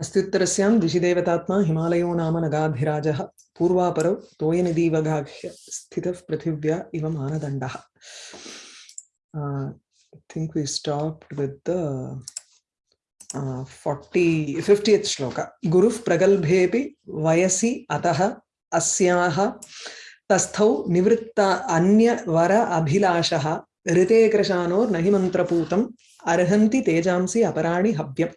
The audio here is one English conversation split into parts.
अस्त्युत्तरस्यां दिशिदेवतात्मा हिमालयो नाम नगाधिराजः पूर्वापरौ तोयनिधीवगाह्य स्थितः पृथिव्या इव मानदण्डः Uh, I think we stopped with the uh, 40, 50th shloka. Guruः प्रगल्भेऽपि वयसि अतः अस्याः तस्थौ निवृत्ता अन्यवर अभिलाषः ऋते कृशानोर्नहि मन्त्रपूतम् अर्हन्ति तेजांसि अपराणि हव्यम्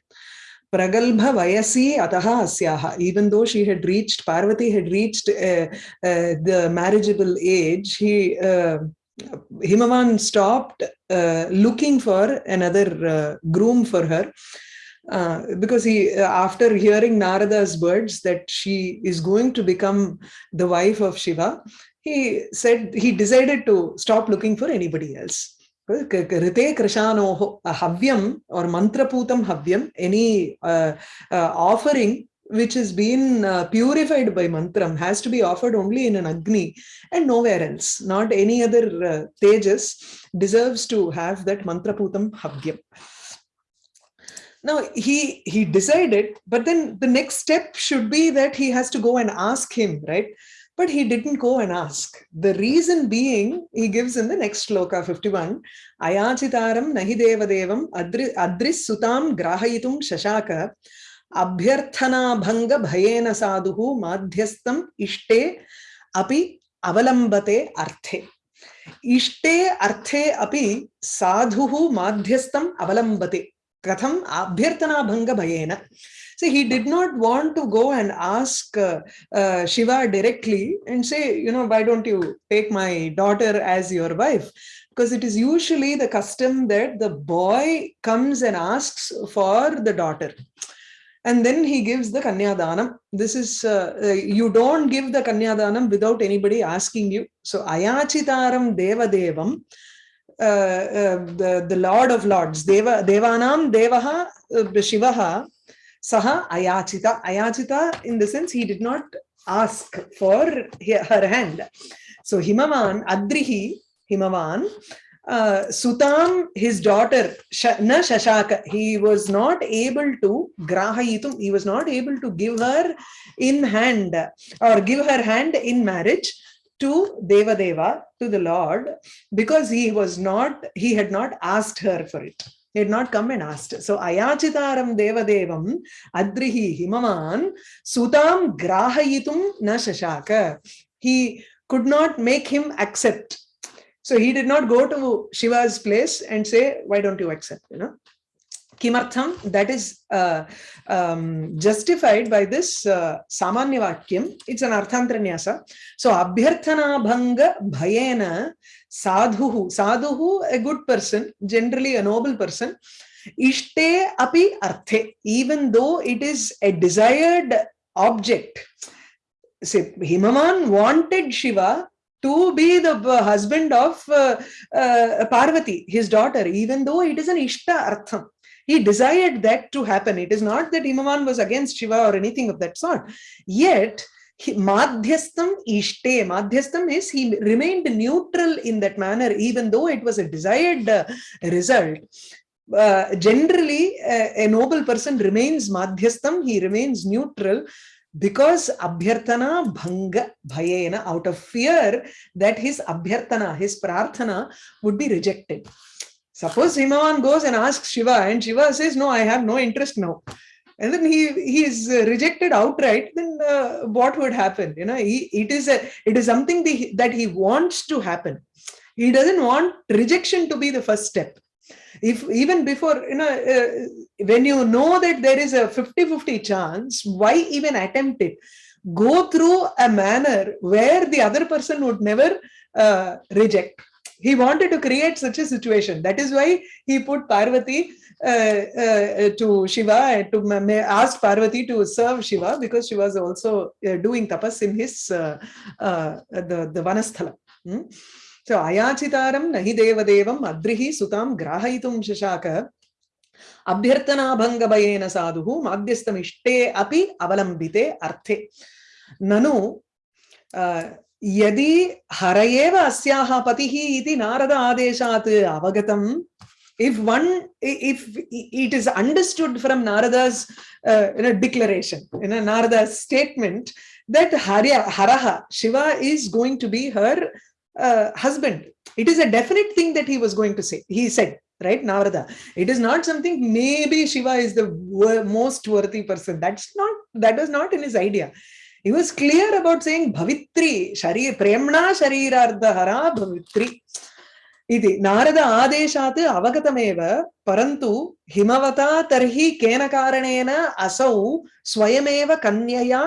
pragalbha vayasi ataha asyaha even though she had reached parvati had reached uh, uh, the marriageable age he uh, himavan stopped uh, looking for another uh, groom for her uh, because he after hearing narada's words that she is going to become the wife of shiva he said he decided to stop looking for anybody else Rite Krishanoho, havyam or mantraputam havyam, any uh, uh, offering which has been uh, purified by mantram has to be offered only in an agni and nowhere else. Not any other uh, tejas deserves to have that mantraputam havyam. Now he he decided, but then the next step should be that he has to go and ask him, right? But he didn't go and ask. The reason being, he gives in the next shloka 51, Ayachitaram nahi devam adris sutam grahayitum shashaka abhyarthana bhanga bhayena sadhuhu madhyastam ishte api avalambate arthe. Ishte arthe api sadhuhu madhyastam avalambate. Katham abhyarthana So he did not want to go and ask uh, uh, Shiva directly and say, you know, why don't you take my daughter as your wife? Because it is usually the custom that the boy comes and asks for the daughter. And then he gives the Kanyadanam. This is, uh, uh, you don't give the Kanyadanam without anybody asking you. So Ayachitaram Deva Devam, uh, uh, the, the Lord of Lords, Deva, Devanam Devaha uh, Shivaha, Saha Ayachita. Ayachita, in the sense, he did not ask for her hand. So Himavan, Adrihi, Himavan, uh, Sutam, his daughter, Na Shashaka, he was not able to, Grahayitum, he was not able to give her in hand or give her hand in marriage to Deva Deva, to the Lord, because he was not, he had not asked her for it. He had not come and asked. So Ayachitaram Devadevam Adrihi Himavan Sutam Grahayitum Na Shashaka. He could not make him accept. So he did not go to Shiva's place and say, why don't you accept? You know? Kimartham, that is uh, um, justified by this uh, Samanya Vakyam. It's an Arthantranyasa. So, Abhyarthana Bhanga Bhayena Sadhuhu. Sadhuhu, a good person, generally a noble person. Ishte api arthe, even though it is a desired object. Say, Himavan wanted Shiva to be the husband of uh, uh, Parvati, his daughter, even though it is an Ishta Artham. He desired that to happen. It is not that Himavan was against Shiva or anything of that sort. Yet, Madhyastam Ishte. Madhyastam is he remained neutral in that manner, even though it was a desired uh, result. Uh, generally, uh, a noble person remains Madhyastam, he remains neutral because abhyarthana bhanga bhayena out of fear that his abhyarthana his prarthana would be rejected Suppose Himavan goes and asks Shiva and Shiva says, no, I have no interest now. And then he, he is rejected outright, then uh, what would happen? You know, he, it, is a, it is something the, that he wants to happen. He doesn't want rejection to be the first step. If even before, you know, uh, when you know that there is a 50-50 chance, why even attempt it? Go through a manner where the other person would never uh, reject he wanted to create such a situation. That is why he put Parvati uh, uh, to Shiva, to ask Parvati to serve Shiva because she was also uh, doing tapas in his uh, uh, the the Vanasthala. Hmm? So Ayachitaram nahi deva devam adrihi sutam grahayitum shashaka अभ्यर्थनाभङ्गभयेन साधुः माध्यस्थमिष्टे अपि अवलम्बिते अर्थे ननु यदि हर एव अस्याः पतिः इति नारद आदेशात् अवगतम् if one if it is understood from narada's uh, you know, declaration in a narada's statement that Harya, haraha shiva is going to be her uh, husband it is a definite thing that he was going to say he said right narada it is not something maybe shiva is the wor- most worthy person that's not that was not in his idea He was clear about saying bhavitri shari premna sharirardhara bhavitri इति नारद आदेशात् अवगतमेव परन्तु हिमवता तर्हि केन कारणेन असौ स्वयमेव कन्यया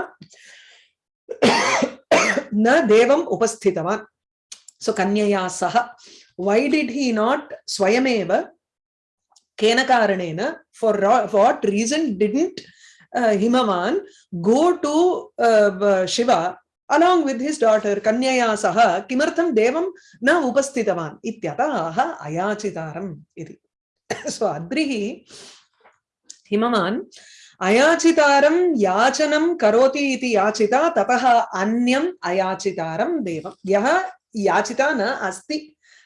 न देवम् उपस्थितवान् सो कन्यया सह did he not swayameva kena karanena for what reason didn't uh, himavan go to uh, shiva along with his daughter kanyaya saha kimartham devam na upasthitavan ityatah ayachitaram iti so adrihi himavan अयाचितारं याचनं करोति इति याचिता ततः अन्यम् अयाचितारं देवं यः याचिता न अस्ति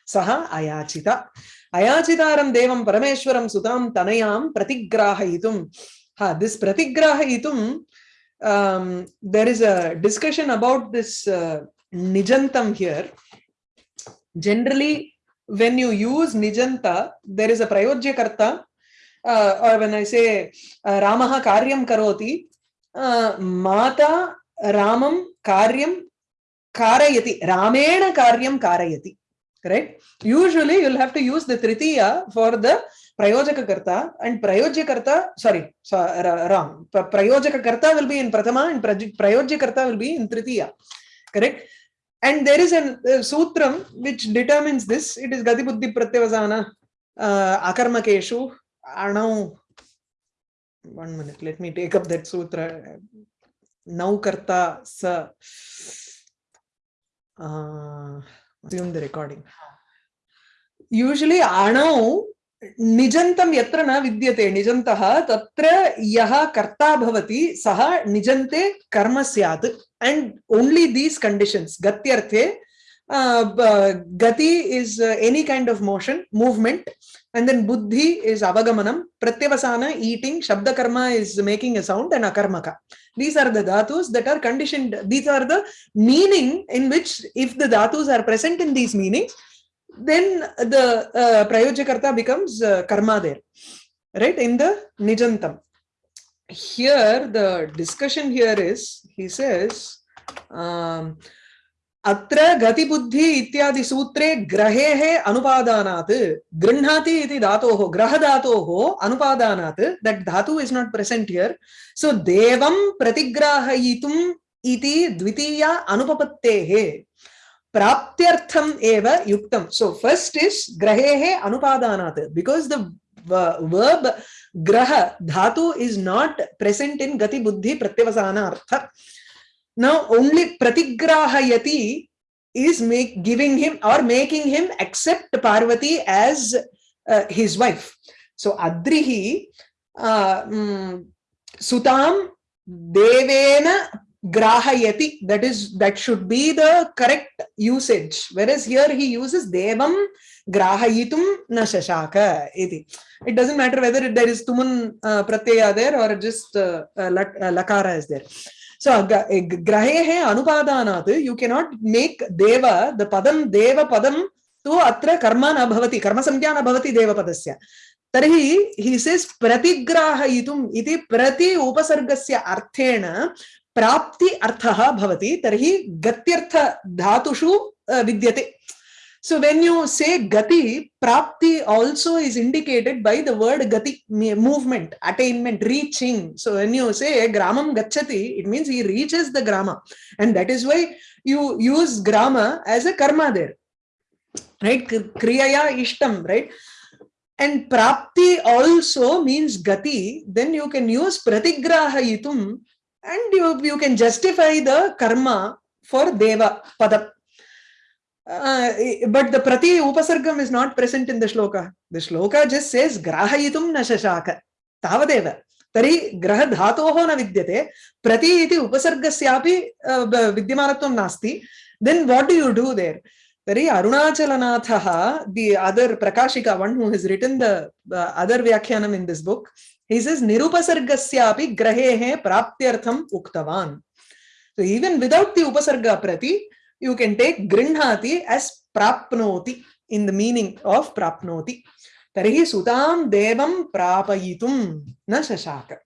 सः अयाचिता अयाचितारं देवं परमेश्वरं सुतां तनयां प्रतिग्राहयितुं हा दिस् प्रतिग्राहयितुं um, there is a discussion about this uh, nijantam here. Generally, when you use nijanta, there is a prayojya karta, uh, or when I say uh, Ramaha karyam karoti, uh, mata Ramam karyam karayati, Ramena karyam karayati. Right? Usually, you'll have to use the tritiya for the prayojaka karta and prayojyakarta sorry so, wrong prayojakakarta will be in prathama and prayojyakarta will be in tritiya correct and there is a uh, sutram which determines this it is gati buddhi pratyavasana uh, akarmakeshu anau one minute let me take up that sutra now karta sa uh, assume the recording usually anau निजन्तम् यत्र न विद्यते, निजन्तः तत्र कर्ता भवति कर्म सैत् and only these conditions गत्यर्थे गति is any kind of motion movement and then बुद्धि इज़ अवगमनम प्रत्यवसान eating शब्दकर्म is making a sound and अकर्मक. These are the धातूस् that are conditioned these are the meaning in which if the धातूस् are present in these meanings then the uh, prayojakarta becomes uh, karma there right in the nijantam here the discussion here is he says um, अत्र गतिबुद्धि इत्यादि सूत्रे ग्रहेः अनुपादानात् गृह्णाति इति धातोः ग्रहधातोः अनुपादानात् that धातु is not present here so देवं प्रतिग्राहयितुम् इति द्वितीया अनुपपत्तेः प्राप्त्यर्थम एव युक्तम सो फ़र्स्ट इज़ ग्रहेः अनुपादानात् because the verb grah dhatu is not present in gati buddhi pratyavasana artha now only pratigrahayati is make giving him or making him accept parvati as uh, his wife so adrihi uh, um, sutam devena grahayati that is that should be the correct usage whereas here he uses devam grahayitum na shashaka iti it doesn't matter whether there is tumun uh, pratyaya there or just uh, uh, lakara is there so grahehe anupadanat you cannot make deva the padam deva padam tu atra karma na bhavati karma samkhya na bhavati deva padasya तर्हि ही sees प्रतिग्राहयितुम् इति प्रति उपसर्गस्य अर्थेन प्राप्ति अर्थः भवति, तर्हि गत्यर्थ धातुषु विद्यते। सो when you say गति, प्राप्ति also is indicated by the word गति movement attainment reaching so when you say ग्राम गच्छति it means he reaches the gram. And that is why you use gram as a karma there right क्रियाया इष्टम right and prapti also means gati then you can use pratigrahayitum and you, you can justify the karma for deva padam. Uh, but the prati upasargam is not present in the shloka. The shloka just says grahayitum na shashaka. Tavadeva. तर्हि ग्रहधातोः न विद्यते प्रति इति उपसर्गस्यापि विद्यमानत्वं नास्ति then what do you do there Tari Arunachalanatha, the other Prakashika, one who has written the uh, other Vyakhyanam in this book, he says, Nirupasargasyapi grahehe praptyartham uktavan. So even without the Upasarga Prati, you can take Grinhati as prapnoti in the meaning of prapnoti. Tarihi sutam devam prapayitum na shashaka.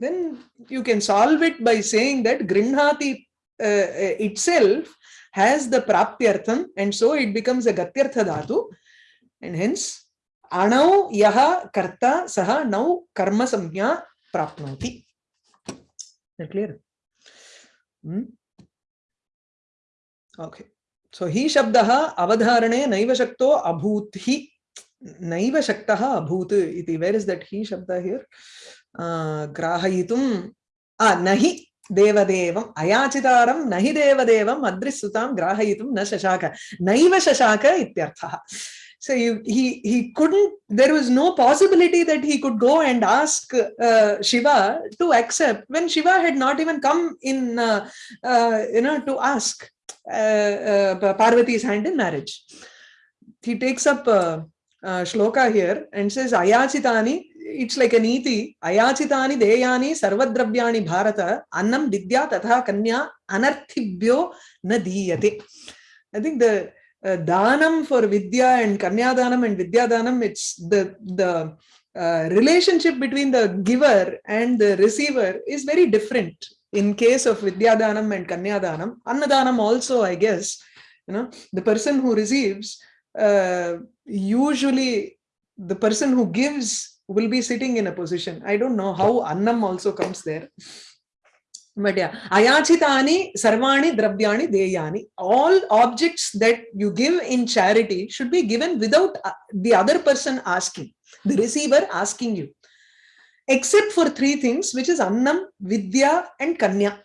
Then you can solve it by saying that Grinhati uh, itself has the praptyartham and so it becomes a gatyartha dhatu and hence अणौ यः कर्ता सः नौ कर्मसंज्ञा प्राप्नोति। Clear okay so हि शब्दः अवधारणे नैव शक्तो अभूत् हि नैव शक्तः अभूत् इति। वेर् इस् दट् हि शब्द हियर् ग्राहयितुम्, आ न हि देवदेवम्, अयाचितारं न हि देवदेवम् अदृस्सुतां ग्राहयितुं न शशाक। नैव शशाक इत्यर्थः। So you, he he couldn't there was no possibility that he could go and ask uh, shiva to accept when shiva had not even come in uh, uh, you know to ask uh, uh, parvati's hand in marriage. He takes up uh, uh, shloka here and says ayachitani it's like a niti ayachitani deyani sarvadravyani bharata annam vidya tatha kanya anarthibhyo na diyate. I think the uh, for vidya and kanya danam and vidya danam it's the the uh, relationship between the giver and the receiver is very different in case of vidya danam and kanya danam annadanam also i guess you know the person who receives uh, usually the person who gives will be sitting in a position. I don't know how Annam also comes there. Yeah, Ayachitani, Sarvani, Dravyani, Deyani. All objects that you give in charity should be given without uh, the other person asking, the receiver asking you. Except for three things, which is Annam, Vidya, and Kanya.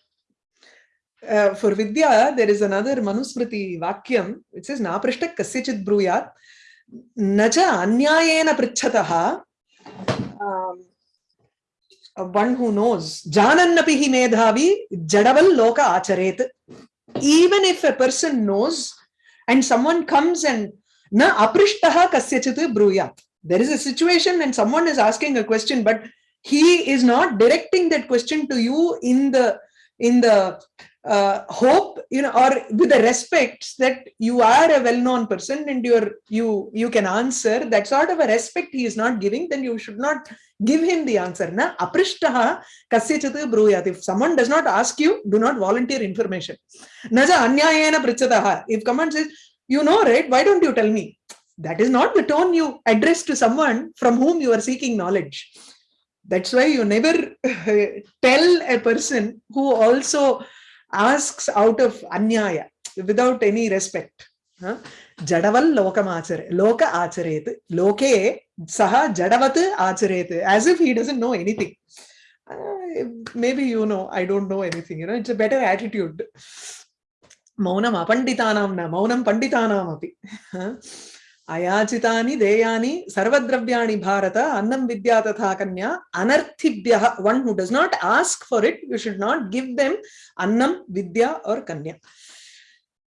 Uh, for Vidya, there is another Manusmriti Vakyam, which says Naprishta Kasyachit Bruyat. Nacha Anyayena Prichataha um, one who knows. Janannapi hi medhavi jadaval loka acharet. Even if a person knows and someone comes and na aprishtaha kasyachit bruyat there is a situation when someone is asking a question but he is not directing that question to you in the in the uh, hope you know or with the respect that you are a well-known person and you're you you can answer. That sort of a respect he is not giving then you should not give him the answer. Na aprishtaha kasyachit bruyat if someone does not ask you do not volunteer information. Naja anyayena prichataha. If someone says you know right? Why don't you tell me? That is not the tone you address to someone from whom you are seeking knowledge. That's why you never tell a person who also asks out of anyaya without any respect jadaval lokam achare loka acharet loke saha jadavat acharet as if he doesn't know anything uh, maybe you know i don't know anything you know it's a better attitude maunam apanditanam na maunam panditanam api अयाचितानि देयानि सर्वद्रव्याणि Bharat अन्नं विद्या तथा कन्या अनर्थिभ्यः one who does not ask for it you should not give them अन्नं विद्या और कन्या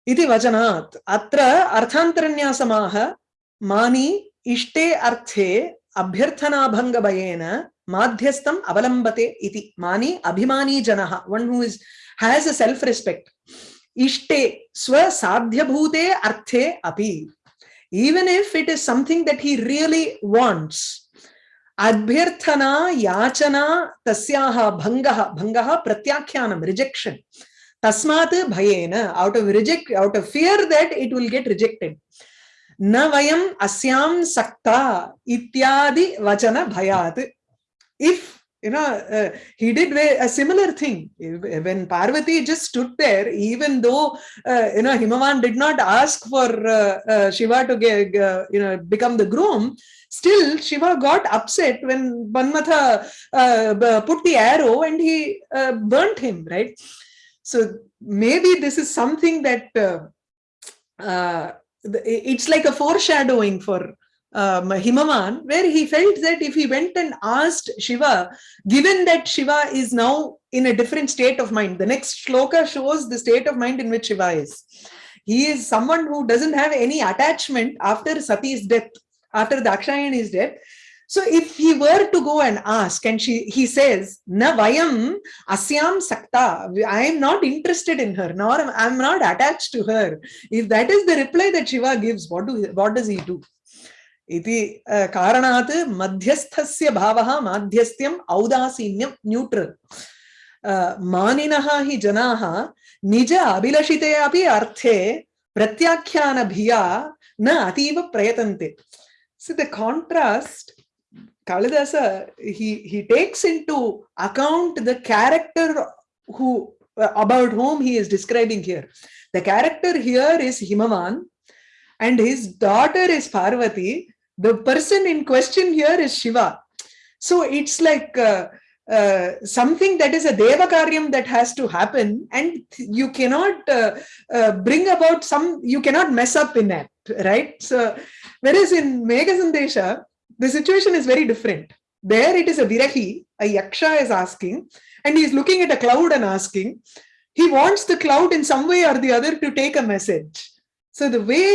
इति वचनात्। अत्र अर्थान्तरन्यासमाह मानी इष्टे अर्थे अभ्यर्थनाभङ्गभयेन माध्यस्थम् अवलम्बते इति। मानी अभिमानी जनः one who is has a self respect इष्टे, स्वसाध्यभूते अर्थे अपि। Even if it is something that he really wants अभ्यर्थना, याचना, तस्याः भङ्गः भङ्गः प्रत्याख्यानं रिजेक्षन् Tasmat bhayena, out of reject, out of fear that it will get rejected. Na vayam asyam sakta ityadi vachana bhayat. If you know, uh, he did a similar thing. When Parvati just stood there, even though, uh, you know, Himavan did not ask for uh, uh Shiva to get, uh, you know, become the groom, still Shiva got upset when Manmatha uh, put the arrow and he uh, burnt him, right? So maybe this is something that it's like a foreshadowing for um, Himavan, where he felt that if he went and asked Shiva, given that Shiva is now in a different state of mind, the next shloka shows the state of mind in which Shiva is. he is someone who doesn't have any attachment after Sati's death, after Dakshayani's death. So if he were to go and ask, and she he says, Na vayam asyam sakta, I am not interested in her, nor I am not attached to her. If that is the reply that Shiva gives, what do what does he do? इति कारणात् मध्यस्थस्य भावः माध्यस्थ्यम् औदासीन्यं neutral मानिनः हि जनाः निज अभिलषिते अपि अर्थे प्रत्याख्यानभिया न अतीव प्रयतन्ते so the contrast kalidasa he he takes into account the character who about whom he is describing here. The character here is himavan and his daughter is parvati. The person in question here is shiva. So it's like uh, uh, something that is a deva karyam that has to happen and you cannot uh, uh, bring about some you cannot mess up in that right? So whereas in Megha the situation is very different there it is a virahi a yaksha is asking and he is looking at a cloud and asking he wants the cloud in some way or the other to take a message so the way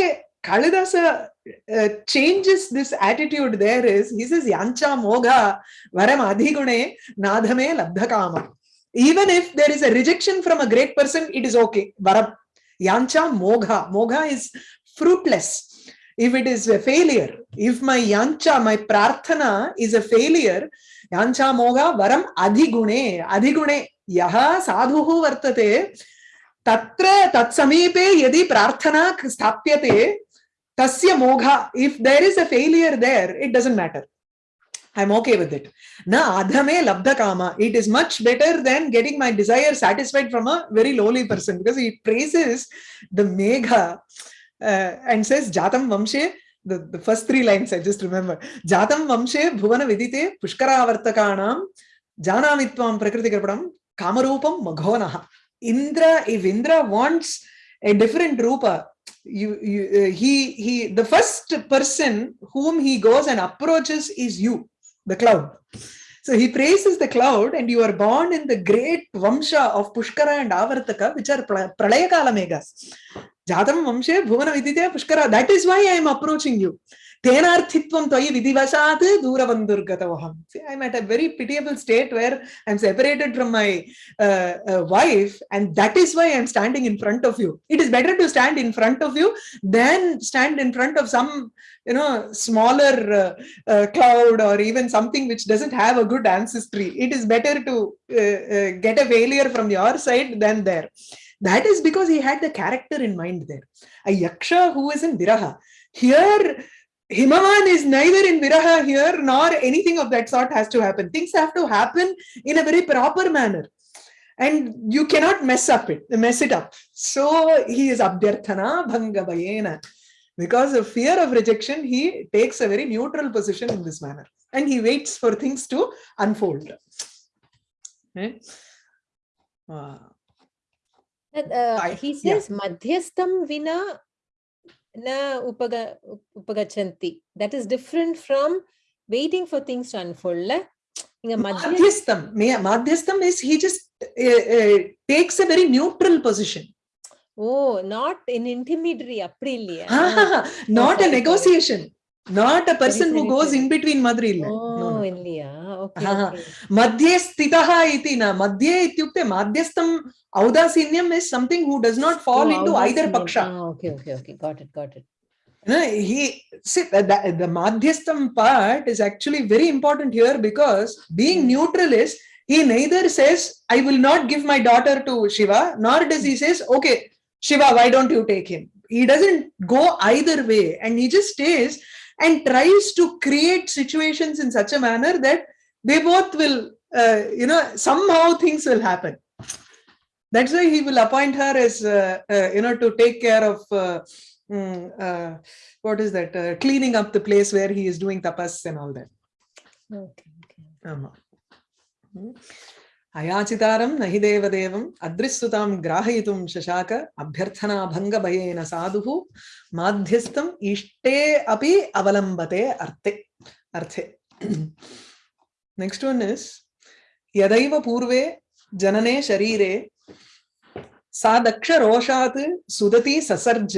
Kalidasa uh, changes this attitude there is, he says, Yancha Mogha Varam Adhigune Nadhame Labdhakama. Even if there is a rejection from a great person, it is okay. Varam. Yancha Mogha. Mogha is fruitless. If it is a failure, if my yancha, my prarthana is a failure, yancha moga varam adhigune, adhigune, yaha sadhuhu vartate, tatra tatsamipe yadi prarthana sthapyate, tasya mogha if there is a failure there it doesn't matter. I'm okay with it. Na adhame labdha kama it is much better than getting my desire satisfied from a very lowly person because he praises the megha and says jatam vamshe the, the first three lines i just remember. Jatam vamshe bhuvana vidite pushkaravartakanam janamitvam prakriti karpadam kamarupam maghonah. Indra if indra wants a different rupa you, you uh, he he the first person whom he goes and approaches is you the cloud. So he praises the cloud and you are born in the great vamsha of pushkara and avartaka which are pralayakala megas Jatam Mamshe, Bhuvana Vidya Pushkara. That is why I am approaching you. Tenar Thitvam Tvai Vidivashat Duravandur Gatavaham. See, I'm at a very pitiable state where I'm separated from my uh, uh, wife and that is why I'm standing in front of you. It is better to stand in front of you than stand in front of some, you know, smaller uh, cloud or even something which doesn't have a good ancestry. It is better to get a failure from your side than there. That is because he had the character in mind there. A yaksha who is in viraha. Here Himavan is neither in Viraha here nor anything of that sort has to happen. Things have to happen in a very proper manner. And you cannot mess up it, mess it up. So he is Abhyarthana Bhangavayena. Because of fear of rejection, he takes a very neutral position in this manner. And he waits for things to unfold. Okay. Uh, uh, he says, yeah. Madhyastam vina na upaga, upagachanti. That is different from waiting for things to unfold. Madhyastam. Madhyastam is he just uh, uh, takes a very neutral position. Oh, not an intermediary. not a negotiation. Not a person who goes in between Madri. Oh, no, okay, stitaha iti na. Madhye ityukte madhyastam Audasinyam is something who does not fall into either paksha. Okay, okay, okay. Got it, got it. No, he see the, the madhyastam part is actually very important here because being hmm. neutral is he neither says I will not give my daughter to Shiva nor does he says okay Shiva why don't you take him he doesn't go either way and he just stays and tries to create situations in such a manner that they both will, uh, you know, somehow things will happen. That's why he will appoint her as, uh, uh you know, to take care of, um, what is that, cleaning up the place where he is doing tapas and all that. Okay. okay. Um, అయాచితారం నహి దేవదేవం అదృశ్రుతాం గ్రాహయితుం శశాక అభ్యర్థనాభంగ భయేన సాధు మాధ్యస్థం ishte api avalambate అర్థే అర్థే next one is यदैव पूर्वे जनने शरीरे सा दक्ष रोषात् सुदति ससर्ज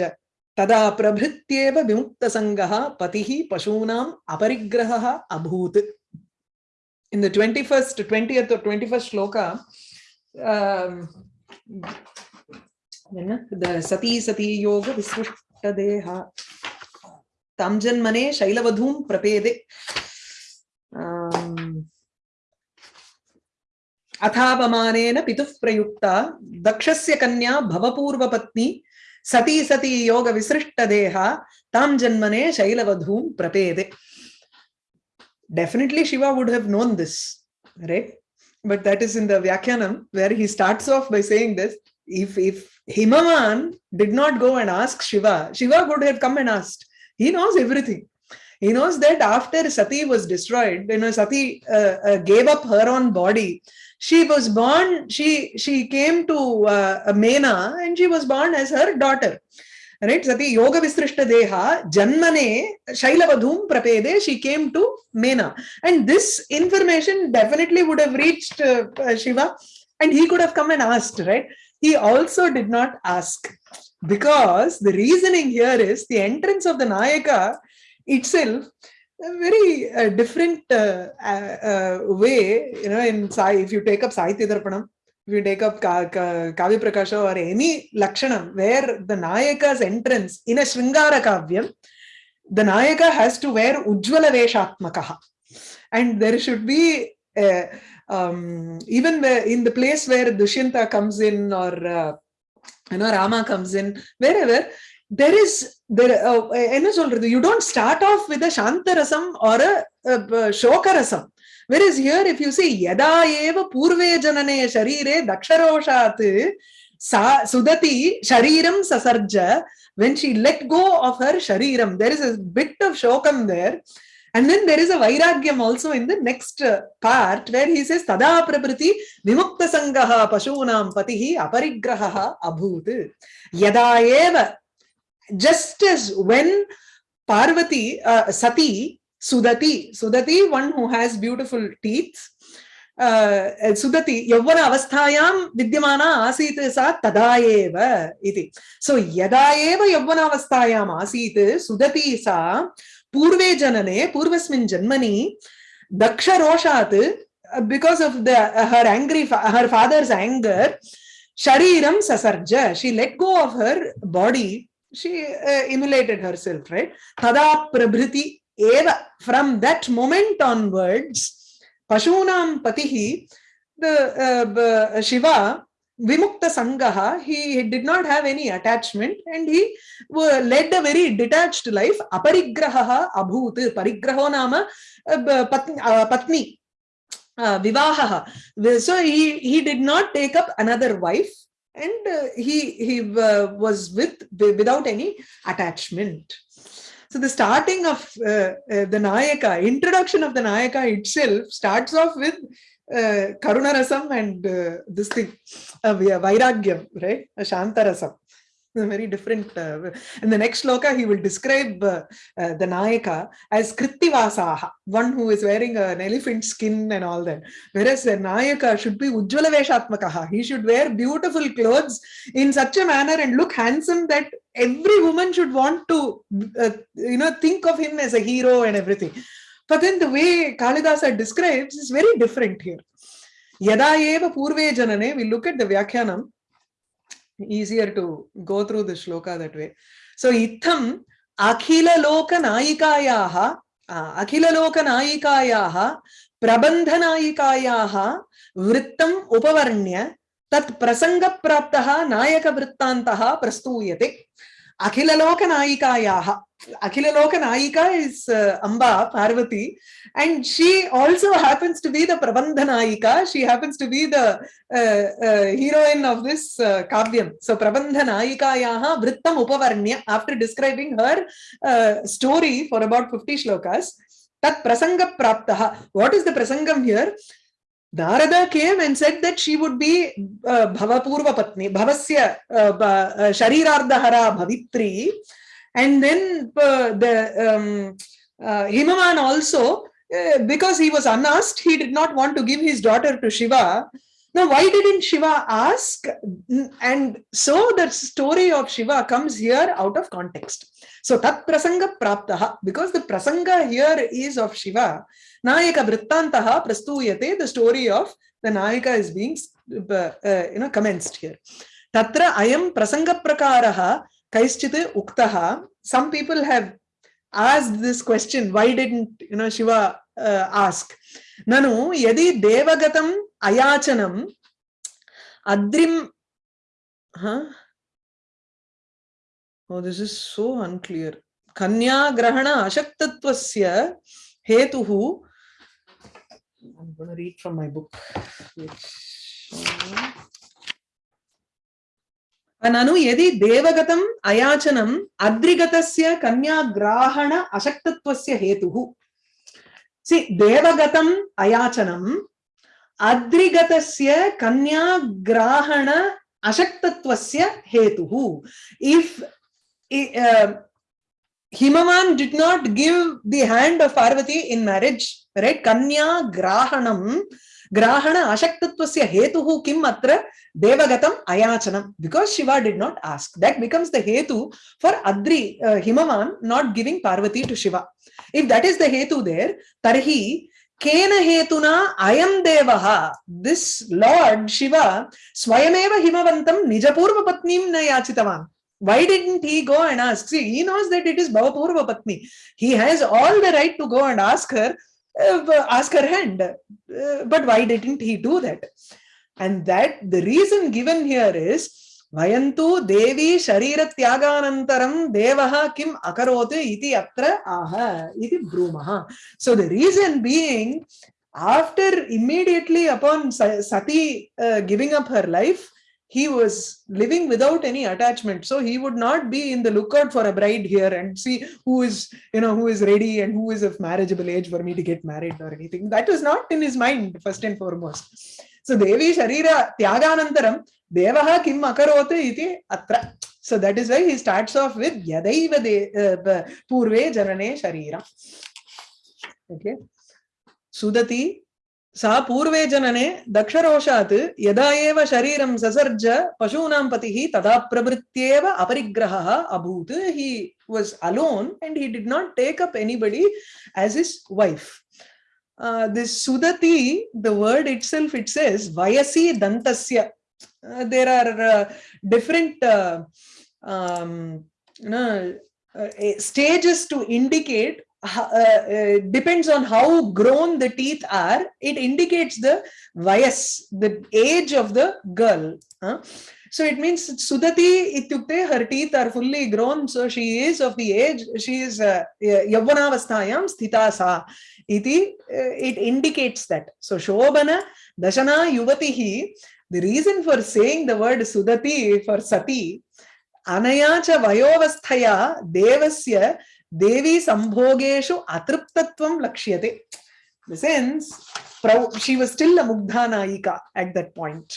तदा प्रभृत्येव विमुक्तसङ्गः पतिः पशूनाम् अपरिग्रहः अभूत् in the 21st 20th or 21st shloka um, the sati sati yoga visrushta deha tamjanmane shailavadhum prapede अथापमानेन पिता प्रयुक्ता दक्ष कन्या भवपूर्वपत्नी, सती सती योग विसृष्टदेहा ताम जन्मने शैलवधूं प्रपेदे। Definitely Shiva would have known this right but that is in the व्याख्यानम where he starts off by saying this if if Himavan did not go and ask Shiva Shiva would have come and asked he knows everything He knows that after Sati was destroyed, you know, Sati uh, uh, gave up her own body. She was born, she, she came to uh, Mena and she was born as her daughter. Right? Sati yoga visrishta deha janmane shailavadhum prapede she came to mena. And this information definitely would have reached uh, uh, shiva and he could have come and asked right? He also did not ask. Because the reasoning here is the entrance of the nayaka itself a very uh, different uh, uh, uh way you know in sai if you take up sahitya darpanam if you take up Ka Ka Kavya Prakasha or any Lakshanam, where the Nayaka's entrance in a Shringara Kavyam, the Nayaka has to wear Ujjvala Veshatmakaha. And there should be, uh, um, even in the place where Dushyanta comes in or uh, you know, Rama comes in, wherever, there is என்ன சொல்றது you don't start off with சாந்தரசம் or ஷோகரசம் where is here if you see யதா ஏவ பூர்வே ஜனனே ஷரீரே தக்ஷரோஷாத்து சா சுததி ஷரீரம் சசர்ஜ when she let go of her ஷரீரம் there is a bit of ஷோகம் there And then there is a Vairagyam also in the next part where he says, Tada prapriti vimukta sangaha pashunam patihi aparigraha abhut. Yada eva Just as when Parvati, uh, Sati, Sudati. Sudati, one who has beautiful teeth. Uh, Sudati, Yavana avasthayam vidyamana asit sa tadaeva iti. So, yada eva Yavana avasthayam asit Sudati sa purve janane, purvasmin janmani, daksha roshat, because of the her angry, her father's anger, shariram sasarja, she let go of her body, she uh, immolated herself, right? Tada prabhriti eva. From that moment onwards pashunam patihi the uh, shiva vimukta sangaha he, did not have any attachment and he led a very detached life aparigraha abhut parigraho nama uh, patni, uh, patni uh, vivaha so he he did not take up another wife and uh, he he uh, was with without any attachment so the starting of uh, uh, the Nayaka, introduction of the Nayaka itself starts off with uh, Karunarasam and uh, this thing, uh, Vairagyam, right? A Shantarasam. Very different. Uh, in the next sloka, he will describe uh, uh, the Nayaka as Krittivasaha, one who is wearing an elephant skin and all that. Whereas the Nayaka should be Ujjvala Veshatmakaha. He should wear beautiful clothes in such a manner and look handsome that every woman should want to uh, you know think of him as a hero and everything but then the way kalidasa describes is very different here yada eva purve janane we look at the vyakhyanam easier to go through the shloka that way so itham akhila loka nayikayaha akhila loka nayikayaha प्रबन्धनायिकायाः वृत्तम् उपवर्ण्य तत् प्रसङ्गप्राप्तः नायकवृत्तान्तः प्रस्तूयते Akhilalokanaikayaha. Akhilalokanaika is uh, Amba, Parvati, and she also happens to be the Prabandhanayika. She happens to be the uh, uh, heroine of this uh, Kavyam. So, Prabandhanayikayaha Vrittam Upavarnya, after describing her uh, story for about 50 shlokas, Tat Prasanga Praptaha. What is the Prasangam here? Narada came and said that she would be uh, Bhavapurva Patni, Bhavasya uh, uh, Sharirardhara Bhavitri. And then uh, the um, uh, Himavan also, uh, because he was unasked, he did not want to give his daughter to Shiva. Now, why didn't Shiva ask? And so the story of Shiva comes here out of context. So, tat prasanga praptaha, because the prasanga here is of Shiva, Nayaka Vrittantaha prastuyate, the story of the Nayaka is being uh, you know, commenced here. Tatra ayam prasanga prakaraha kaischit uktaha. Some people have asked this question, why didn't you know Shiva uh, ask? Nanu yadi devagatam ayachanam adrim huh? Oh this is so unclear kanya grahana ashaktatvasya hetuhu i'm going to read from my book which ननु यदि देवगतम् अयाचनम् अद्रिगतस्य कन्याग्राहण अशक्तत्वस्य हेतुः सि देवगतम् अयाचनम् अद्रिगतस्य कन्याग्राहण अशक्तत्वस्य हेतुः if uh, Himavan did not give the hand of Parvati in marriage, right? Kanya grahanam, grahana ashaktatvasya hetuhu kim atra devagatam ayachanam, because Shiva did not ask. That becomes the hetu for Adri, uh, Himavan not giving Parvati to Shiva. If that is the hetu there, tarhi kena hetuna ayam devaha, this Lord Shiva, swayameva himavantam nijapurva patnim na yachitavan. Why didn't he go and ask? See, he knows that it is Bhavapurva Patni. He has all the right to go and ask her, uh, ask her hand. Uh, but why didn't he do that? And that the reason given here is, Vayantu Devi Sharira Tyaganantaram Devaha Kim Akarote iti atra aha iti brumaha. So the reason being, after immediately upon Sati uh, giving up her life, he was living without any attachment. So he would not be in the lookout for a bride here and see who is you know who is ready and who is of marriageable age for me to get married or anything. That was not in his mind first and foremost. So devi sharira tyaganantaram devaha kim akarote iti atra. So that is why he starts off with yadaiva de uh, purve janane sharira. Okay. Sudati सा पूर्वे जनने दक्षरोषात् यदा एव शरीरं ससर्ज पशूनां पतिः तदा प्रवृत्त्येव अपरिग्रहः अभूत् he was alone and he did not take up anybody as his wife uh, this sudati the word itself it says vayasi dantasya uh, there are uh, different uh, um, you know, uh, stages to indicate uh, uh, depends on how grown the teeth are, it indicates the vayas, the age of the girl. Huh? So it means Sudati ityukte, her teeth are fully grown, so she is of the age, she is uh, yavvanavasthayam sthita sa. Iti, uh, it indicates that. So Shobhana, Dashana Yuvatihi, the reason for saying the word Sudati for Sati, Anayacha Vayovasthaya Devasya Devi Sambhogeshu Atriptatvam Lakshyate. The sense, she was still a Mugdhanayika at that point.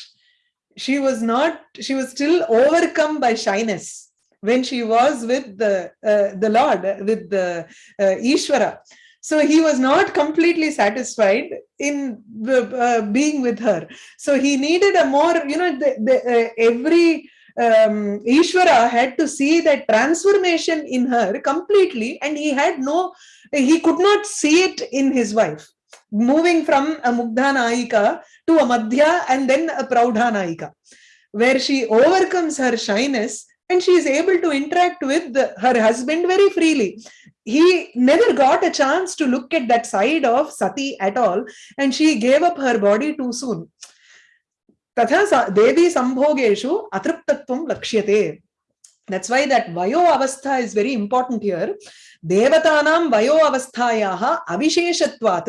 She was not, she was still overcome by shyness when she was with the, uh, the Lord, with the uh, Ishvara. So he was not completely satisfied in uh, being with her. So he needed a more, you know, the, the, uh, every um, had to see that transformation in her completely and he had no, he could not see it in his wife. Moving from a Mugdha to a Madhya and then a Praudha where she overcomes her shyness and she is able to interact with her husband very freely. He never got a chance to look at that side of Sati at all and she gave up her body too soon. तथा देवी संभोगेषु अतृप्तत्वं लक्ष्यते that's why that vayo avastha is very important here devatanam vayo avasthayaha avisheshatvat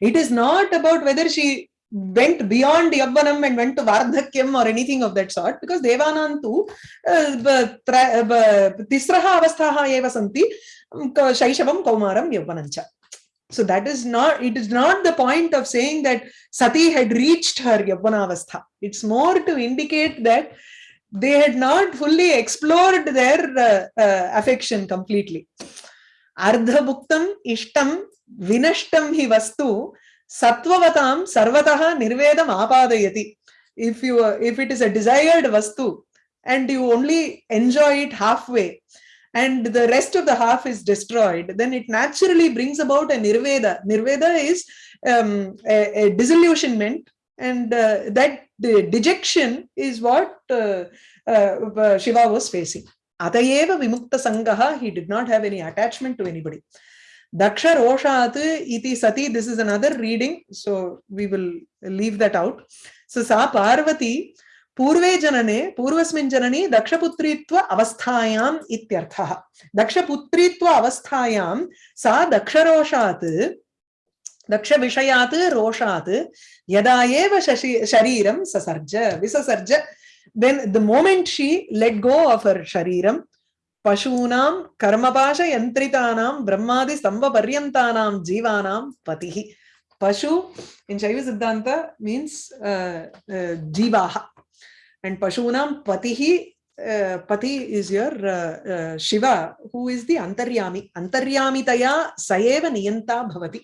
it is not about whether she went beyond yavvanam and went to vardhakyam or anything of that sort because devanam tu tisraha avasthaha eva santi shaishavam kaumaram yavvanancha So that is not, it is not the point of saying that Sati had reached her Yavvanavastha. It's more to indicate that they had not fully explored their uh, uh, affection completely. Ardha bhuktam ishtam vinashtam hi vastu satvavatam sarvataha nirvedam apadayati. if you uh, if it is a desired vastu and you only enjoy it halfway and the rest of the half is destroyed then it naturally brings about a nirveda. Nirveda is um, a, a, disillusionment and uh, that dejection is what uh, uh, shiva was facing. Atayeva vimukta sangaha he did not have any attachment to anybody. Daksha Roshat iti sati, this is another reading, so we will leave that out. So Sa Parvati पूर्वे जनने पूर्वस्मिन् जननी दक्षपुत्रीत्व अवस्थायाम् इत्यर्थः। दक्षपुत्रीत्व अवस्थायां सा दक्षरोषात् दक्षविषयात् रोषात् यदा एव शशि शरीरं ससर्ज विससर्ज then the moment she let go of her shariram पशूनां कर्मपाशयन्त्रितानां ब्रह्मादिस्तम्भपर्यन्तानां जीवानां पतिः। पशु Siddhanta means uh, uh, jivaha and Pashunam Patihi uh, Pati is your uh, uh, Shiva who is the Antaryami Antaryamitaya Sayeva Niyanta Bhavati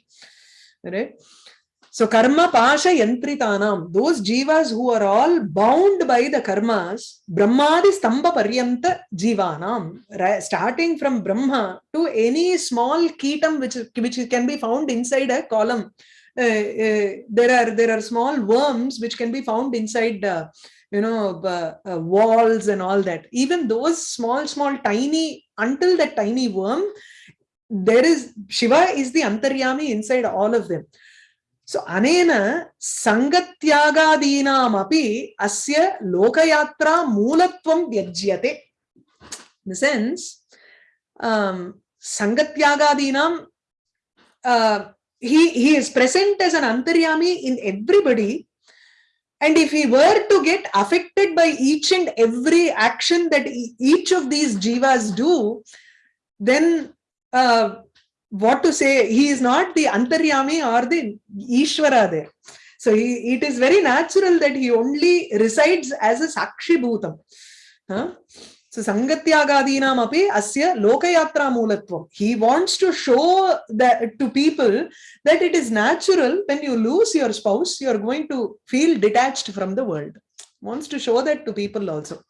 right So karma pasha yantritanam, those jivas who are all bound by the karmas, brahmadi stamba paryanta jivanam, right? starting from Brahma to any small ketam which, which can be found inside a column. Uh, uh, there are there are small worms which can be found inside uh, you know, uh, uh, walls and all that. Even those small, small, tiny, until that tiny worm, there is, Shiva is the antaryami inside all of them. So anena sangatyagadinam api asya lokayatra mulatvam vyajyate. In the sense, um, sangatyagadinam, uh, he, he is present as an antaryami in everybody and if he were to get affected by each and every action that each of these jivas do then uh, what to say, he is not the Antaryami or the Ishvara there. So he, it is very natural that he only resides as a Sakshi Bhutam. Huh? So Sangatyagadinam api asya lokayatra mulatvam. He wants to show that to people that it is natural when you lose your spouse, you are going to feel detached from the world. Wants to show that to people also.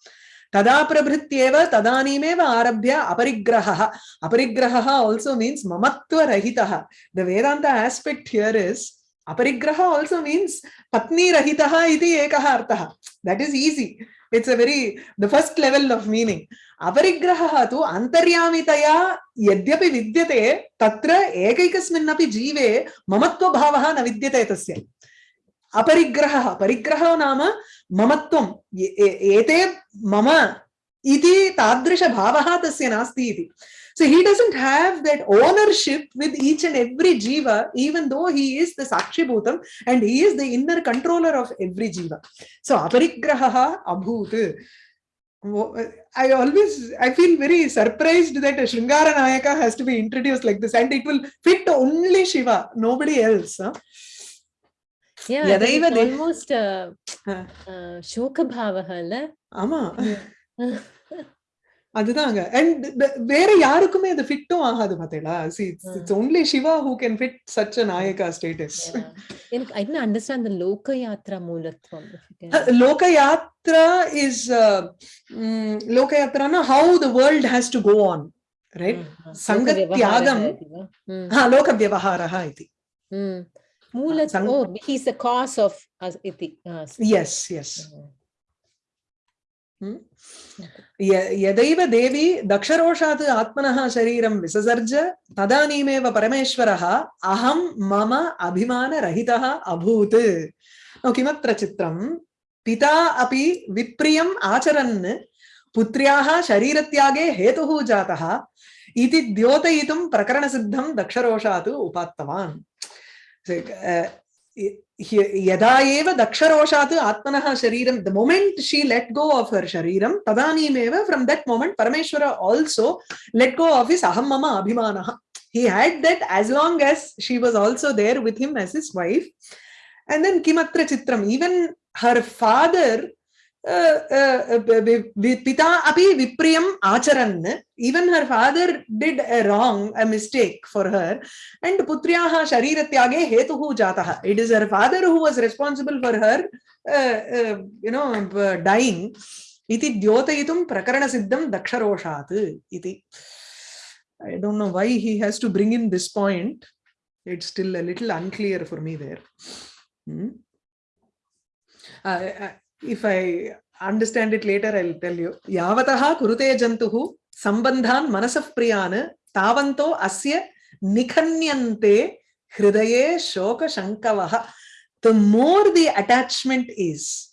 तदा प्रभृत्येव तदानीमेव आरभ्य अपरिग्रहः अपरिग्रहः also means ममत्वरहितः the vedanta aspect here is अपरिग्रह also means patni rahitah iti ekah arthah that is easy. It's a very, the first level of meaning. अपरिग्रहः तु अन्तर्यामितया यद्यपि विद्यते, तत्र एकैकस्मिन्नपि जीवे ममत्वभावः न विद्यते तस्य। अपरिग्रहः, परिग्रहः नाम ममत्वम् एते मम इति तादृशभावः तस्य नास्ति इति। So he doesn't have that ownership with each and every jiva, even though he is the Sakshi Bhutam and he is the inner controller of every jiva. So aparigraha abhut. I always, I feel very surprised that Shringara Nayaka has to be introduced like this and it will fit only Shiva, nobody else. Huh? Yeah, Yadaiva it's almost uh, uh, Shokabhavaha, Ama. Yeah. அதுதாங்க. And வேற யாருக்குமே அது ஃபிட்டும் ஆகாது பாத்தீங்களா? See it's only Shiva who can fit such a நாயகா status எனக்கு I don't understand the லோக யாத்ரா மூலத்வம் லோக யாத்ரா இஸ் லோக யாத்ரானா how the world has to go on right சங்க தியாகம் லோக வியவஹாரः इति oh, he's the cause of us, iti. Uh, yes, yes. यदैव देवी दक्षरोषात् आत्मनः शरीरं विससर्ज तदानीमेव परमेश्वरः अहं मम अभिमानरहितः अभूत्। किमत्र चित्रं? पिता अपि विप्रियम् आचरन् पुत्र्याः शरीरत्यागे हेतुः जातः इति द्योतयितुं प्रकरणसिद्धं दक्षरोषात् उपात्तवान्। यदा एव दक्षरोषात् आत्मनः शरीरं the moment she let go of her शरीरं तदानीमेव फ्रम् दट् मोमेण्ट् परमेश्वर also let go of is अहं मम अभिमानः he had that as long as she was also there with him as his wife and then kimatra chitram even her father पिता अभी विप्रिय आचरन even her father did a wrong a mistake for her and पुत्र्याः शरीर त्यागे हेतु who है it is her father who was responsible for her you know dying इति द्योतयितुं प्रकरण सिद्धं दक्षरोषात् इति I don't know why he has to bring in this point it's still a little unclear for me there if I understand it later, I'll tell you. Yavataha kurute jantuhu sambandhan manasaf priyan tavanto asya nikhanyante hridaye shoka shankavaha. The more the attachment is,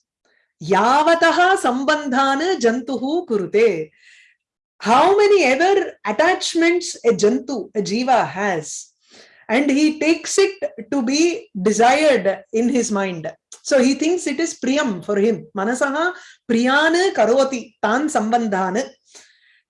yavataha sambandhan jantuhu kurute. How many other attachments a jantu, a jiva has, and he takes it to be desired in his mind so he thinks it is priyam for him. Manasaha priyana karoti tan sambandhana.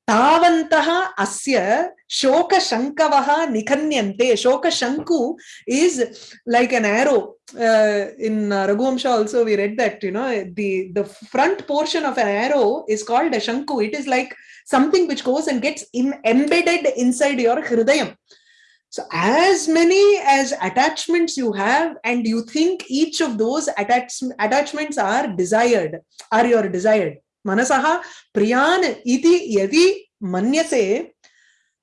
Tavantaha asya shoka shankavaha nikhanyante. Shoka shanku is like an arrow. Uh, in uh, Raghuvamsha also we read that, you know, the, the front portion of an arrow is called a shanku. It is like something which goes and gets embedded inside your hridayam. So as many as attachments you have and you think each of those attach attachments are desired, are your desired. Manasaha priyan iti yadi manyase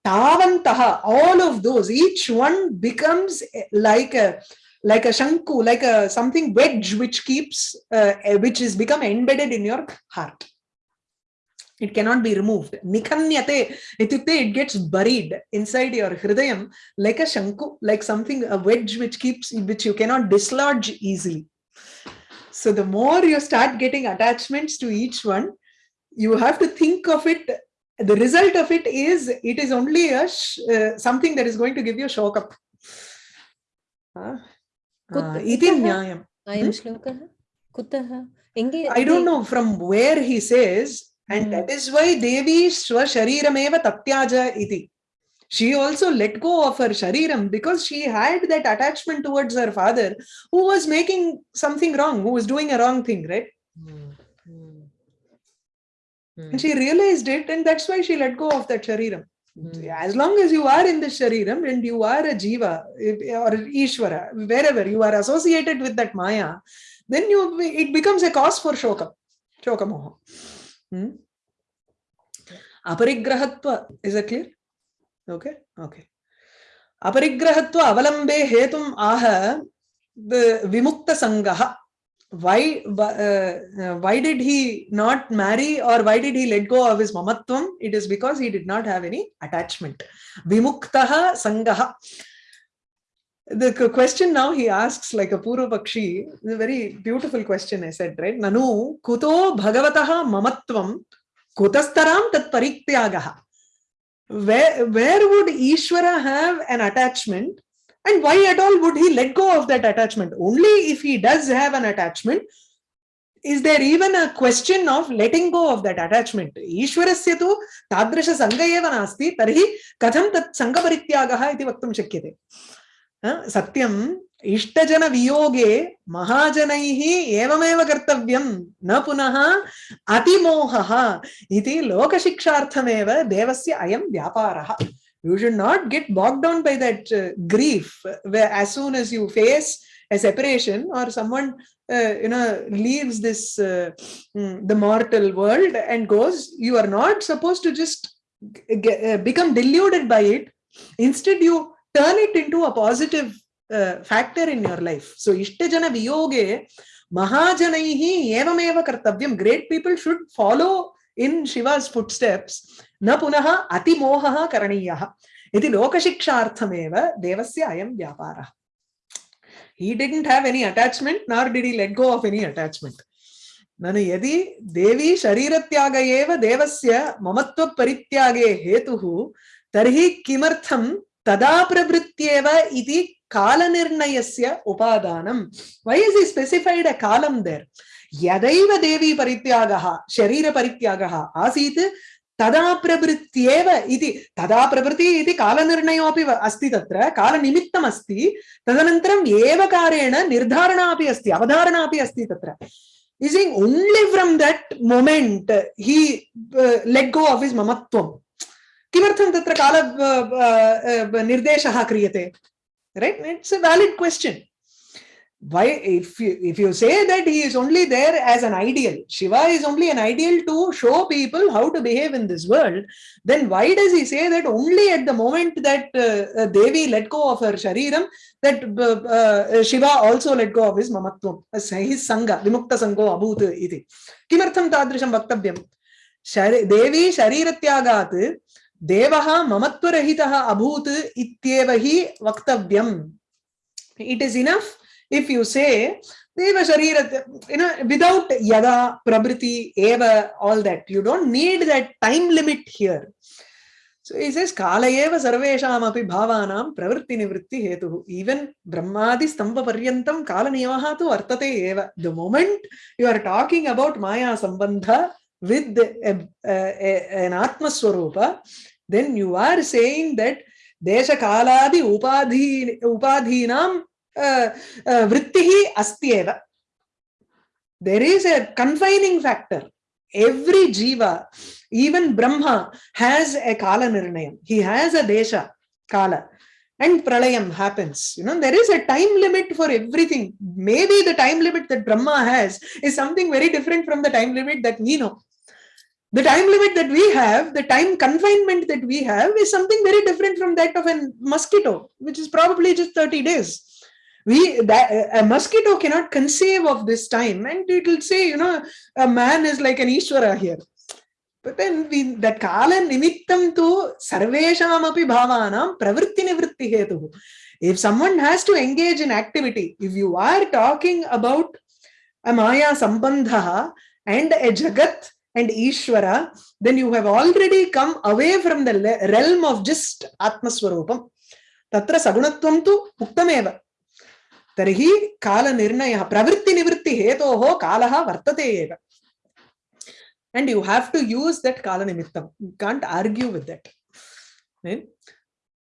tavantaha, all of those, each one becomes like a like a shanku, like a something wedge which keeps, uh, which is become embedded in your heart it cannot be removed. Nikhanyate ityukte it gets buried inside your hridayam like a shanku like something a wedge which keeps which you cannot dislodge easily. So the more you start getting attachments to each one you have to think of it the result of it is it is only a uh, something that is going to give you a shock up. uh, uh, nyayam I don't know from where he says and mm. that is why Devi Swasharirameva Tatyaja iti. She also let go of her Shariram because she had that attachment towards her father who was making something wrong, who was doing a wrong thing, right? Mm. Mm. And she realized it, and that's why she let go of that Shariram. As long as you are in the Shariram and you are a Jiva or Ishvara, wherever you are associated with that Maya, then you it becomes a cause for Shoka, Shoka Moha. Hmm? Aparigrahatva, is it clear? Okay, okay. Aparigrahatva avalambe hetum aha the vimukta sangaha. Why, uh, why did he not marry or why did he let go of his mamatvam? It is because he did not have any attachment. Vimuktaha sangaha. The question now he asks like a Purva Pakshi, a very beautiful question I said, right? Nanu kuto bhagavataha mamatvam kutastaram tat parityagaha. Where, where would Ishvara have an attachment and why at all would he let go of that attachment? Only if he does have an attachment, is there even a question of letting go of that attachment? Ishwarasya tu tadrasha sanga eva nasti tarhi katham tat parityagaha iti vaktum shakyate. सत्यम इष्टजन वियोगे महाजन एवमेव कर्तव्य न पुनः अतिमोह लोकशिक्षा देवस्य अयम व्यापार you should not get bog down by that grief as soon as you face a separation or someone you know leaves this the mortal world and goes you are not suppose to just become deluded by it instead you turn it into a positive uh, factor in your life. So Ishtajana Viyoge Mahajanaihi Evameva Kartavyam. Great people should follow in Shiva's footsteps. Na punaha ati mohaha karaniyaha. Iti lokashiksharthameva devasya ayam vyapara. He didn't have any attachment, nor did he let go of any attachment. ननु यदि देवी शरीरत्याग एव देवस्य ममत्व परित्यागे हेतुः तर्हि किमर्थं तदा प्रवृत्त्येव इति कालनिर्णयस्य उपादानम् वै इस् इ स्पेसिफैड् अ कालम् देर् यदैव देवी परित्यागः शरीरपरित्यागः आसीत् तदा प्रवृत्त्येव इति तदा प्रवृत्ति इति कालनिर्णयोऽपि अस्ति तत्र कालनिमित्तम् अस्ति तदनन्तरम् एवकारेण निर्धारणा अपि अस्ति अवधारणा अपि अस्ति तत्र He's saying only from that moment uh, he uh, let go of his mamatvam. किमर्थं तत्र काल निर्देशः क्रियते right it's a valid question why if you if you say that he is only there as an ideal shiva is only an ideal to show people how to behave in this world then why does he say that only at the moment that uh, uh, devi let go of her shariram that uh, uh, shiva also let go of his mamatvam his sangha vimukta sango abhut iti kimartham tadrisham vaktavyam देवी शरीरत्यागात् देवः ममत्वरहितः अभूत् इत्येव हि वक्तव्यम् it is enough if you say deva sharira you know without yada prabriti eva all that you don't need that time limit here so he says kala eva sarvesham api bhavanam pravritti nivritti hetu even brahmadi stamba paryantam kala niyamaha tu vartate eva the moment you are talking about maya sambandha with a, a, a, an atma swarupa then you are saying that desha kaladi upadhi upadhinam uh, uh, vrittihi astyeva. There is a confining factor. Every jiva, even Brahma, has a kala nirnayam. He has a desha, kala. And pralayam happens. You know, there is a time limit for everything. Maybe the time limit that Brahma has is something very different from the time limit that we know. The time limit that we have, the time confinement that we have is something very different from that of a mosquito, which is probably just 30 days. We that a mosquito cannot conceive of this time and it will say you know a man is like an ishvara here. But then we that kala nimittam tu sarvesham api bhavanam pravritti nivritti hetu. If someone has to engage in activity if you are talking about a maya sambandha and a jagat and Ishvara, then you have already come away from the realm of just Atmaswarupam. Tatra sagunatvam tu uktameva. Tarhi kala nirnaya pravritti nivritti hetoho kalaha vartate eva. And you have to use that kala nimittam. You can't argue with that. Right?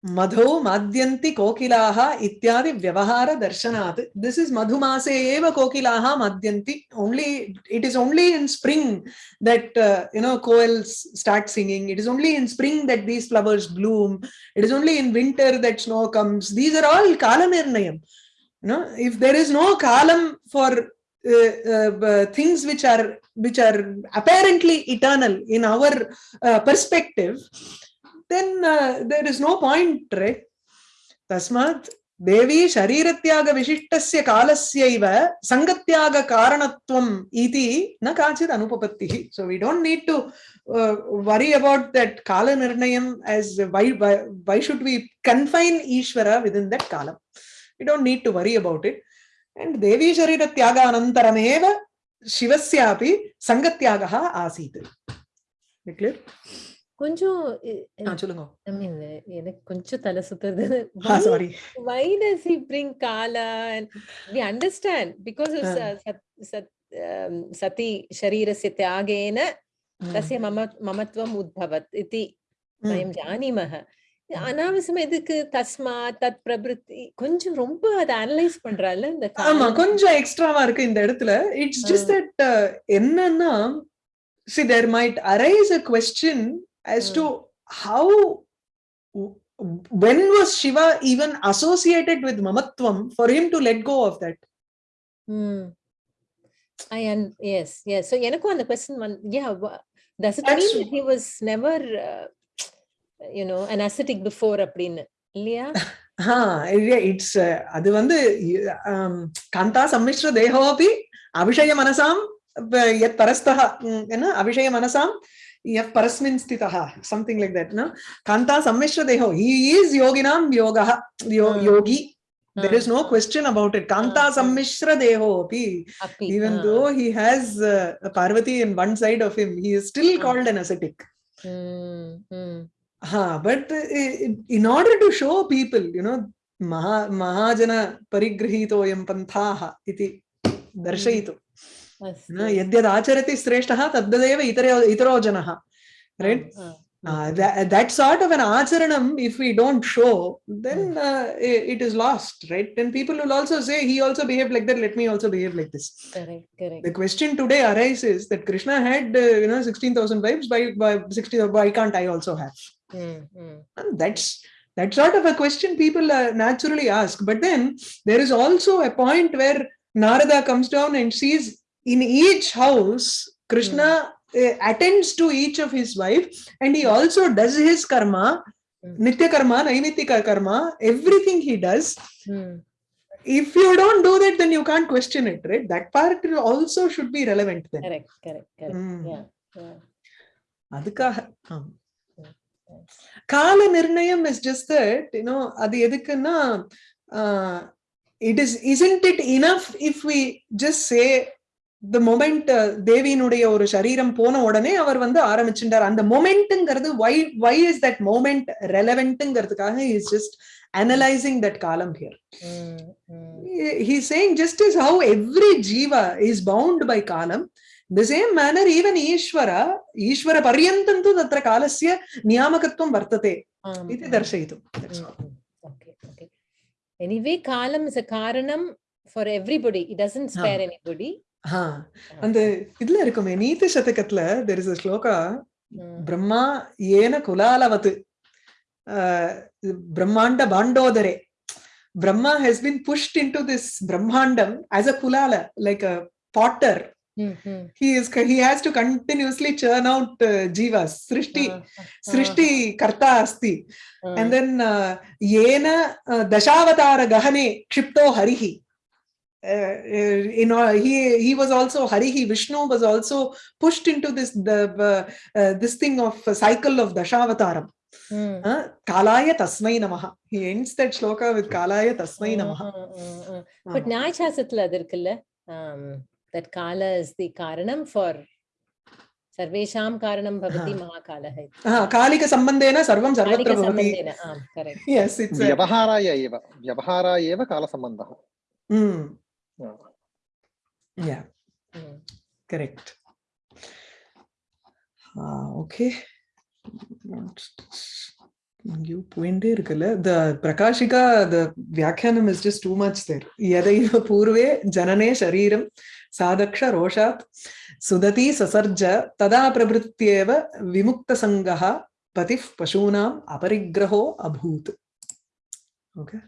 मधौ माद्यन्ति कोकिलाः इत्यादि व्यवहार व्यवहारदर्शनात् this is मधुमासे एव कोकिलाः माद्यन्ति। Only it is only in spring that you know koels start singing it is only in spring that these flowers bloom it is only in winter that snow comes these are all कालनिर्णयम् no no if is is no column for things things are are are apparently eternal in our our uh, then uh, there is no point, right? Tasmat देवी शरीरत्यागविशिष्टस्य कालस्यैव सङ्गत्यागकारणत्वम् इति न काचित् अनुपपत्तिः. So we don't need to worry about that कालनिर्णयम् as why why should we confine Ishwara with in that कालं we don't need to worry about it and देवी शरीरत्यागानन्तरमेव शिवस्यापि सङ्गत्यागः आसीत्. Clear shivasyapi sangatyagah asit clear கொஞ்சம் சொல்லுங்க ஐ மீன் எனக்கு கொஞ்சம் தலை சுத்துறது sorry why does he bring kala and we understand because of sati sharirasya tyagena tasya mamatvam udbhavat iti वयं जानीमः அனாவசியமா எதுக்கு தஸ்மா தத் பிரபிருத்தி கொஞ்சம் ரொம்ப அதை அனலைஸ் பண்றால இந்த ஆமா கொஞ்சம் எக்ஸ்ட்ராவா இருக்கு இந்த இடத்துல இட்ஸ் ஜஸ்ட் தட் என்னன்னா see there might arise a question as to how when was shiva even associated with mamatvam for him to let go of that hmm i and yes yes so எனக்கும் அந்த question yeah does it mean that he was never uh, you know an ascetic before அப்படின்னு இல்லையா it's அது வந்து காந்தா சம்மிஸ்ர தேகோபி அபிஷய மனசாம் யத் பரஸ்தः என்ன அபிஷய மனசாம் यह परस्मिन् स्थितः समथिंग लाइक दैट नो कांता सम्मिश्र देहो ही इज़ योगिनाम योगः yogi there is no question about it Kanta सम्मिश्र देहो अपि even though he has Parvati in one side of him he is still called an ascetic हाँ but in order to show people you know महा महाजन परिगृहीतोयम् पंथाः इति darshaitu yadyad acharati sreshtah taddadeva itaro janah right uh, that, that sort of an acharanam, if we don't show, then mm. uh, it, it is lost, right? Then people will also say, he also behaved like that, let me also behave like this. Correct, correct. The question today arises that Krishna had, uh, you know, 16,000 wives, by, by 60, why can't I also have? Mm, mm. And that's that sort of a question people uh, naturally ask. But then there is also a point where Narada comes down and sees in each house, Krishna mm. attends to each of his wife and he hmm. also does his karma, mm. nitya karma, naimittika karma, everything he does. Mm. If you don't do that, then you can't question it, right? That part also should be relevant then. Correct, correct, correct. Hmm. Yeah, yeah. nirnayam is just that. You know, you know அது எதுக்குன்னா it is isn't it enough if we just say the moment தேவியினுடைய ஒரு சரீரம் போன உடனே அவர் வந்து ஆரம்பிச்சுட்டார் அந்த மொமெண்ட்ங்கிறது why why is that moment ரெலவெண்ட்ங்கிறதுக்காக is just analysing that காலம் here he saying just is how every Jeeva is bound by காலம் the same manner even Ishwara ईश्वरपर्यन्तं तु तत्र कालस्य नियामकत्वं वर्तते इति दर्शयितुं anyway காலம் is a karanam for everybody. It doesn't spare ah. anybody அந்த இதுல இருக்குமே நீதி சதகத்துல there is shloka hmm. Brahma ஏன குலாலவத்து. பிரம்மாண்ட பாண்டோதரே. Brahma has been pushed in to this பிரம்மாண்டம் as a குலால like a potter mm. He is he has to continuously churn out uh, jivas. Srishti, Ah, ah, Srishti karta asti. ah. And then uh, yena uh, dashavatara gahane kshipto harihi. Uh, uh, you know, he he was also harihi. Vishnu was also pushed into this the uh, uh, this thing of uh, cycle of dashavataram. Mm. Uh, kalaya tasmai namaha. He ends that shloka with kalaya tasmai namaha. Ah, ah, ah. But Nyayasasatla அது இருக்குல்ல um, that Kala is the Karanam for Sarvesham Karanam Bhavati Ah. Mahakalaha. iti. Ah, kalika sambandhena sarvam sarvatra Kalika bhavati. sambandhena, आम्, correct. Yes, it's a, व्यवहाराय एव व्यवहाराय एव कालसम्बन्धः mm, हा. yeah. Mm. correct ah okay எங்கேயோ போயிட்டே இருக்குல்ல. த Prakashika the வியாக்கியானம் is just too much there எதைவ பூர்வே ஜனனே சரீரம் சாதக்ஷ ரோஷாத் சுததி சசர்ஜ ததா பிரபுத்தியேவ விமுக்த சங்கா பதி பசூனாம் அபரிக்கிரகோ அபூத். ஓகே